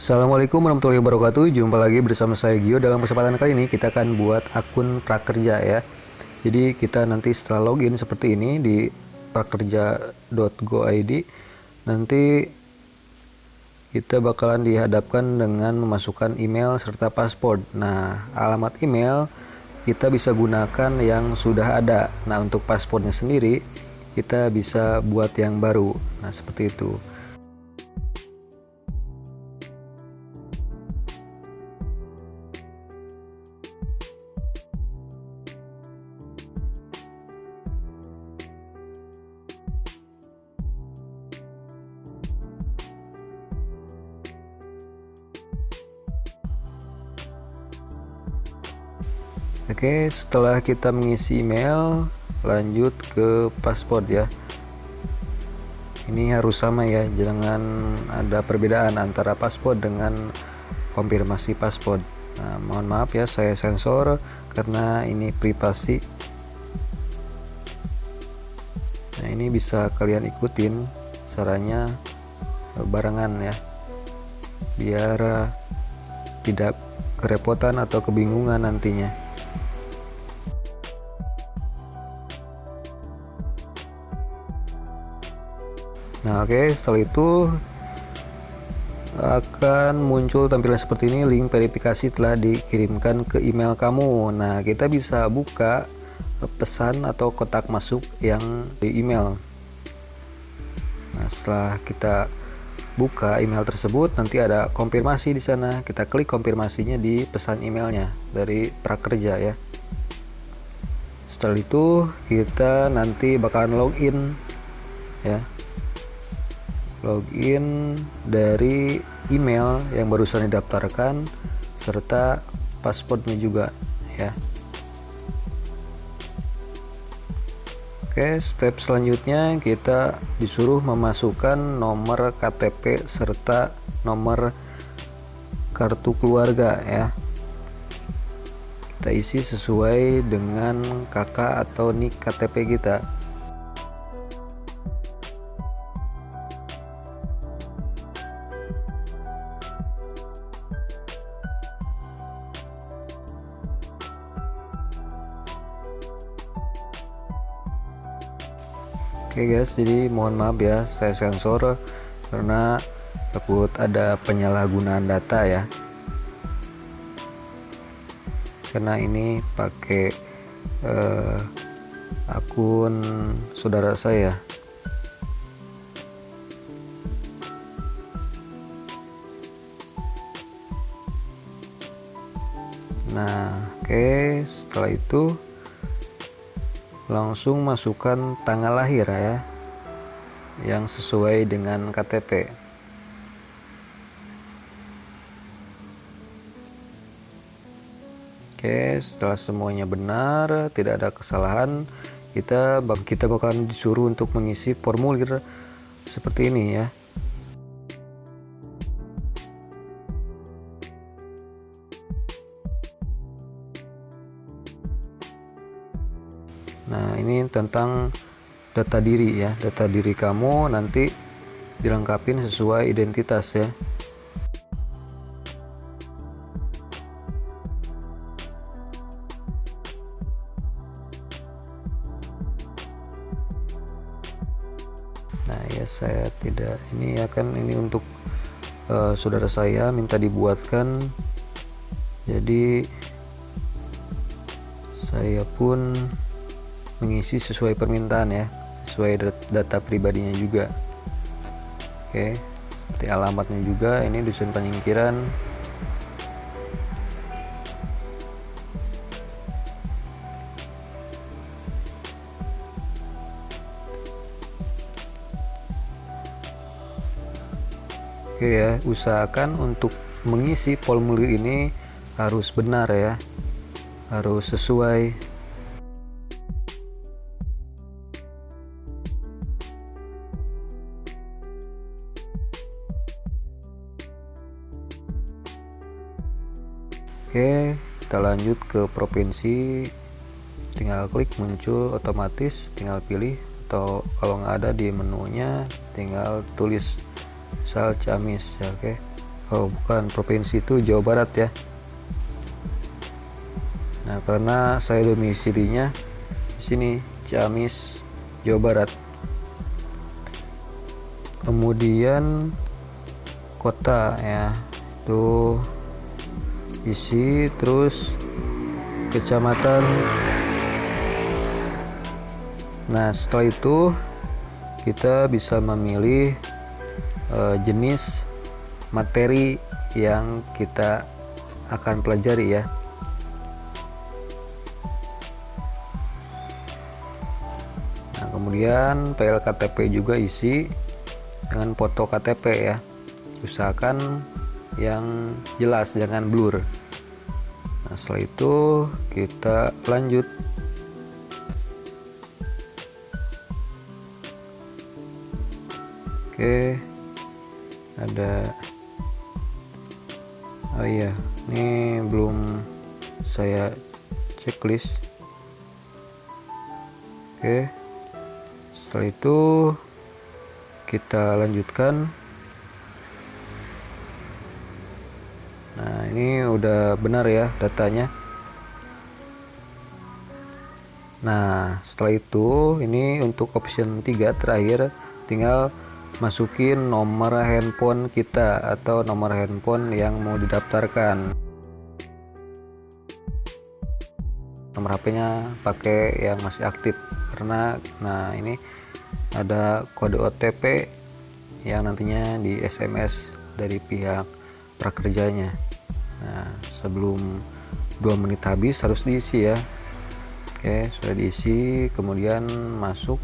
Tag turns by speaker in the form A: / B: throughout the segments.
A: Assalamualaikum warahmatullahi wabarakatuh. Jumpa lagi bersama saya Gio. Dalam kesempatan kali ini kita akan buat akun prakerja ya. Jadi kita nanti setelah login seperti ini di prakerja.go.id Nanti kita bakalan dihadapkan dengan memasukkan email serta paspor Nah alamat email kita bisa gunakan yang sudah ada. Nah untuk paspornya sendiri kita bisa buat yang baru. Nah seperti itu Oke, setelah kita mengisi email, lanjut ke paspor ya. Ini harus sama ya, jangan ada perbedaan antara paspor dengan konfirmasi paspor. Nah, mohon maaf ya, saya sensor karena ini privasi. Nah, ini bisa kalian ikutin caranya barengan ya, biar tidak kerepotan atau kebingungan nantinya. Nah, oke, okay, setelah itu akan muncul tampilan seperti ini link verifikasi telah dikirimkan ke email kamu. Nah, kita bisa buka pesan atau kotak masuk yang di email. Nah, setelah kita buka email tersebut, nanti ada konfirmasi di sana. Kita klik konfirmasinya di pesan emailnya dari prakerja ya. Setelah itu kita nanti bakalan login ya login dari email yang barusan didaftarkan serta paspornya juga ya. Oke step selanjutnya kita disuruh memasukkan nomor KTP serta nomor kartu keluarga ya. Kita isi sesuai dengan kakak atau nik KTP kita Oke okay guys, jadi mohon maaf ya saya sensor karena takut ada penyalahgunaan data ya. Karena ini pakai uh, akun saudara saya. Nah, oke, okay, setelah itu langsung masukkan tanggal lahir ya yang sesuai dengan KTP Oke setelah semuanya benar tidak ada kesalahan kita kita bakalan disuruh untuk mengisi formulir seperti ini ya tentang data diri ya. Data diri kamu nanti dilengkapin sesuai identitas ya. Nah, ya saya tidak ini akan ini untuk uh, saudara saya minta dibuatkan. Jadi saya pun mengisi sesuai permintaan ya sesuai data pribadinya juga oke seperti alamatnya juga ini dusun penyingkiran Oke ya, usahakan untuk mengisi formulir ini harus benar ya. Harus sesuai Oke kita lanjut ke provinsi. Tinggal klik muncul otomatis tinggal pilih. Atau kalau nggak ada di menunya tinggal tulis misal Ciamis ya oke? Oh bukan provinsi itu Jawa Barat ya. Nah karena saya domisilinya di sini Ciamis Jawa Barat. Kemudian kota ya tuh isi terus kecamatan. Nah setelah itu kita bisa memilih uh, jenis materi yang kita akan pelajari ya. Nah kemudian PLKTP juga isi dengan foto KTP ya. Usahakan yang jelas jangan blur. Nah setelah itu kita lanjut. Oke ada oh iya ini belum saya checklist. Oke setelah itu kita lanjutkan nah ini udah benar ya datanya. Nah setelah itu ini untuk option 3 terakhir tinggal masukin nomor handphone kita atau nomor handphone yang mau didaftarkan. Nomor HP-nya pakai yang masih aktif karena nah ini ada kode OTP yang nantinya di SMS dari pihak prakerjanya nah sebelum dua menit habis harus diisi ya oke sudah diisi kemudian masuk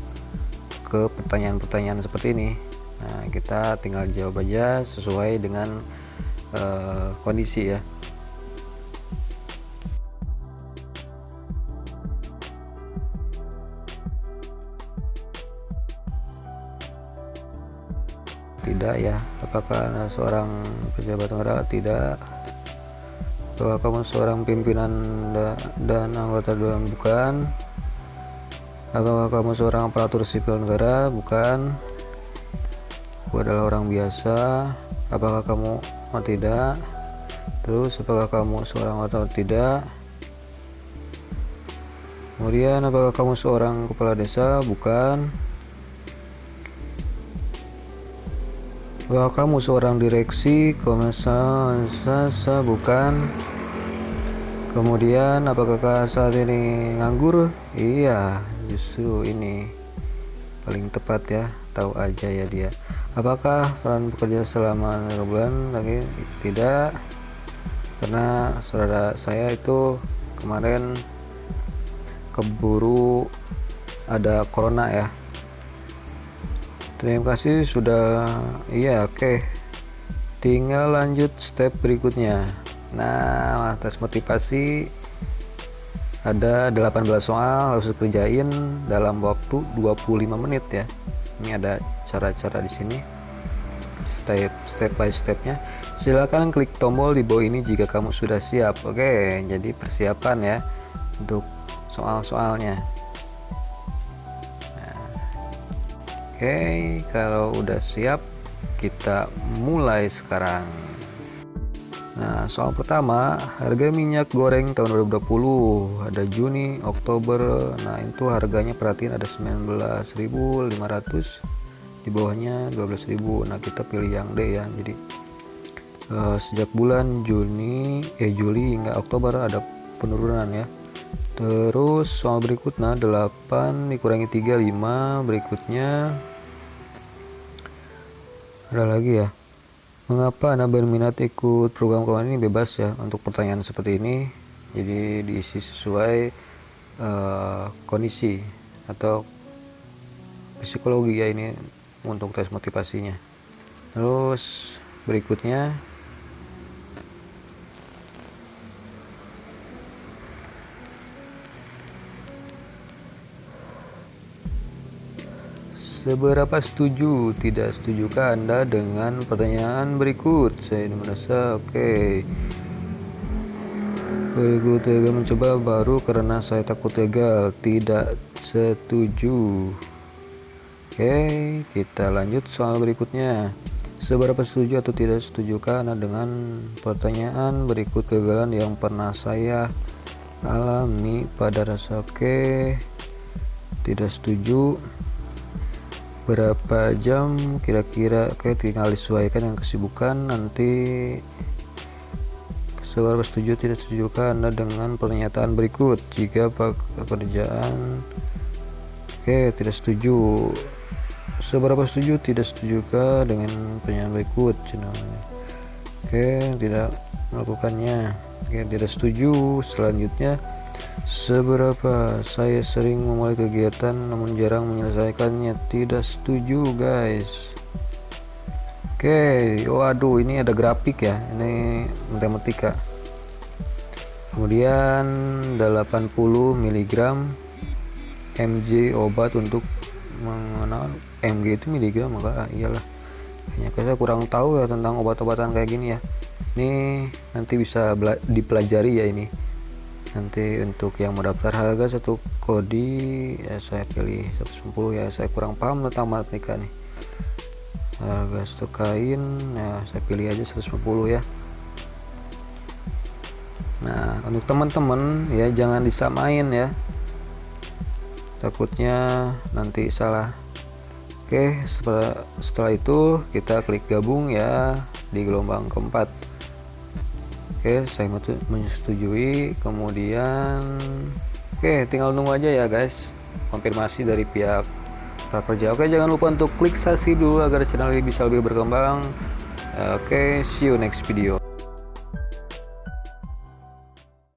A: ke pertanyaan-pertanyaan seperti ini Nah, kita tinggal jawab aja sesuai dengan uh, kondisi ya. Tidak ya. Apakah seorang pejabat negara? Tidak. Apakah kamu seorang pimpinan dan anggota dewan? Bukan. Apakah kamu seorang aparatur sipil negara? Bukan aku adalah orang biasa apakah kamu atau tidak terus apakah kamu seorang atau tidak kemudian apakah kamu seorang kepala desa bukan apakah kamu seorang direksi komisaris bukan? Kemudian apakah saat ini nganggur? Iya justru ini paling tepat ya tahu aja ya dia. Apakah peran bekerja selama 3 bulan lagi? Tidak. Karena saudara saya itu kemarin keburu ada corona ya terima kasih sudah iya oke. Okay. tinggal lanjut step berikutnya. Nah tes motivasi ada 18 soal harus dikerjain dalam waktu 25 menit ya. Ini ada cara-cara di sini. Step step by stepnya. Silakan klik tombol di bawah ini jika kamu sudah siap. Oke jadi persiapan ya untuk soal-soalnya oke kalau udah siap kita mulai sekarang. Nah, soal pertama, harga minyak goreng tahun 2020 ada Juni, Oktober. Nah, itu harganya perhatiin ada 19.500 di bawahnya 12.000 nah kita pilih yang D ya jadi uh, sejak bulan Juni eh Juli hingga Oktober ada penurunan ya terus soal berikutnya 8 dikurangi 3 5 berikutnya. Ada lagi ya. Mengapa anda berminat ikut program kawan ini bebas ya? Untuk pertanyaan seperti ini jadi diisi sesuai uh, kondisi atau psikologi ya ini untuk tes motivasinya. Terus berikutnya Seberapa setuju tidak setujukah Anda dengan pertanyaan berikut? Saya merasa oke. Okay. Berikut gagal mencoba baru karena saya takut gagal. Tidak setuju. Oke, kita lanjut soal berikutnya. seberapa setuju atau tidak setuju karena dengan pertanyaan berikut kegagalan yang pernah saya alami pada rasa oke tidak setuju berapa jam kira-kira oke tinggal disesuaikan dengan kesibukan? Nanti seberapa setuju tidak setuju karena dengan pernyataan berikut. Jika pekerjaan oke tidak setuju. Seberapa setuju tidak setujukah dengan pernyataan berikut? Channelnya oke tidak melakukannya. Oke tidak setuju. Selanjutnya seberapa saya sering memulai kegiatan namun jarang menyelesaikannya tidak setuju guys Oke, waduh ini ada grafik ya. Ini matematika. Kemudian 80 mg mg obat untuk mengenal mg itu miligram maka ah, iyalah. Kayaknya saya kurang tahu ya tentang obat-obatan kayak gini ya. Ini nanti bisa dipelajari ya ini. Nanti untuk yang mau daftar harga satu kodi ya saya pilih 110 ya. Saya kurang paham tentang matematika nih. Harga stok kain ya saya pilih aja 150 ya. Nah untuk teman-teman ya jangan disamain ya. Takutnya nanti salah. Oke setelah setelah itu kita klik gabung ya di gelombang keempat oke saya menyetujui. Kemudian oke tinggal nunggu aja ya guys. Konfirmasi dari pihak prakerja. Oke jangan lupa untuk klik subscribe dulu agar channel ini bisa lebih berkembang. Oke see you next video